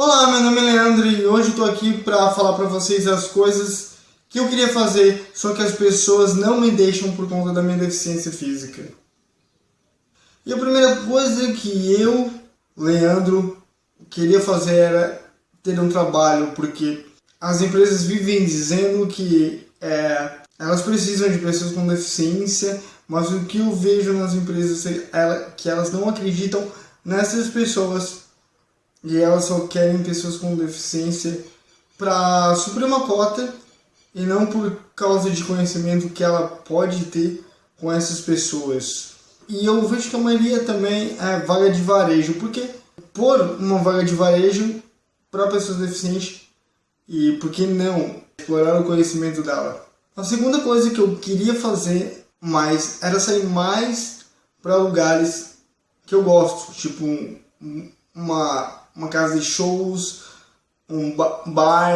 Olá, meu nome é Leandro e hoje estou aqui para falar para vocês as coisas que eu queria fazer, só que as pessoas não me deixam por conta da minha deficiência física. E a primeira coisa que eu, Leandro, queria fazer era ter um trabalho, porque as empresas vivem dizendo que é, elas precisam de pessoas com deficiência, mas o que eu vejo nas empresas é que elas não acreditam nessas pessoas e elas só querem pessoas com deficiência para suprir uma cota e não por causa de conhecimento que ela pode ter com essas pessoas. E eu vejo que a maioria também é vaga de varejo, porque por uma vaga de varejo para pessoas deficientes e por que não explorar o conhecimento dela. A segunda coisa que eu queria fazer mais era sair mais para lugares que eu gosto, tipo uma, uma casa de shows, um bar.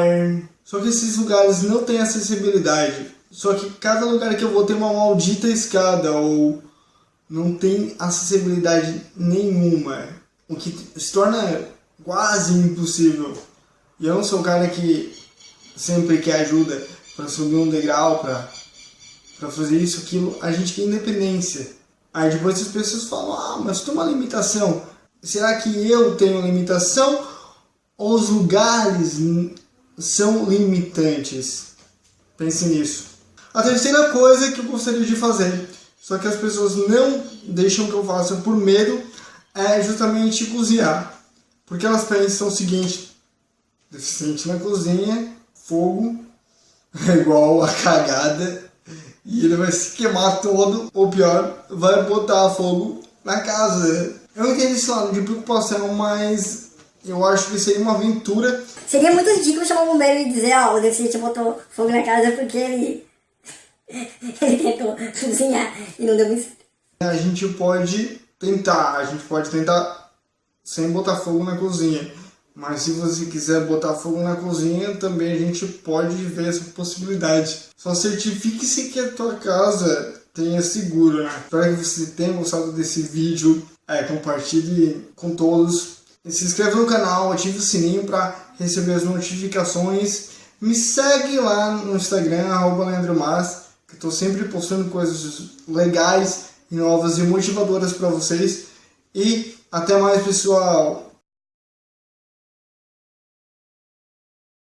Só que esses lugares não têm acessibilidade. Só que cada lugar que eu vou ter uma maldita escada ou não tem acessibilidade nenhuma. O que se torna quase impossível. E eu não sou o cara que sempre quer ajuda para subir um degrau, para para fazer isso, aquilo. A gente quer independência. Aí depois as pessoas falam, ah, mas tem uma limitação. Será que eu tenho limitação ou os lugares são limitantes? Pense nisso. A terceira coisa que eu gostaria de fazer, só que as pessoas não deixam que eu faça por medo, é justamente cozinhar. Porque elas pensam o seguinte, deficiente na cozinha, fogo, é igual a cagada, e ele vai se queimar todo, ou pior, vai botar fogo na casa. Eu entendo esse lado de preocupação, mas eu acho que seria uma aventura. Seria muito ridículo chamar o bombeiro e dizer, ó, oh, o deficiente botou fogo na casa porque ele. ele tentou cozinhar e não deu muito A gente pode tentar, a gente pode tentar sem botar fogo na cozinha. Mas se você quiser botar fogo na cozinha, também a gente pode ver essa possibilidade. Só certifique-se que a tua casa tenha seguro, né? Espero que você tenha gostado desse vídeo é, compartilhe com todos. Se inscreva no canal, ative o sininho para receber as notificações. Me segue lá no Instagram, arroba Leandro Mas, que estou sempre postando coisas legais, novas e motivadoras para vocês. E até mais, pessoal!